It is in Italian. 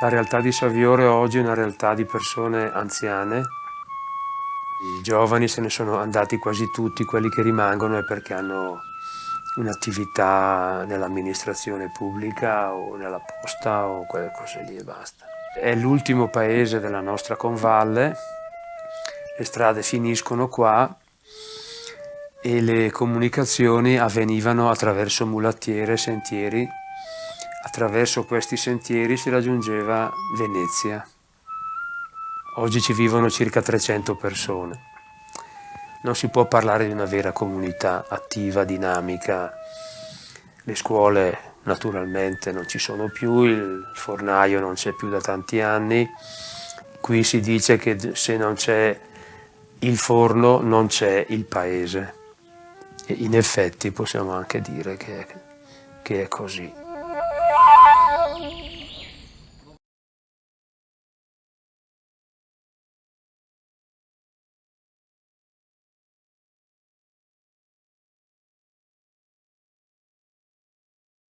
La realtà di Saviore oggi è una realtà di persone anziane. I giovani se ne sono andati quasi tutti, quelli che rimangono è perché hanno un'attività nell'amministrazione pubblica o nella posta o quelle cose lì e basta. È l'ultimo paese della nostra convalle, le strade finiscono qua e le comunicazioni avvenivano attraverso mulattiere e sentieri Attraverso questi sentieri si raggiungeva Venezia. Oggi ci vivono circa 300 persone. Non si può parlare di una vera comunità attiva, dinamica. Le scuole naturalmente non ci sono più, il fornaio non c'è più da tanti anni. Qui si dice che se non c'è il forno non c'è il paese. E in effetti possiamo anche dire che, che è così.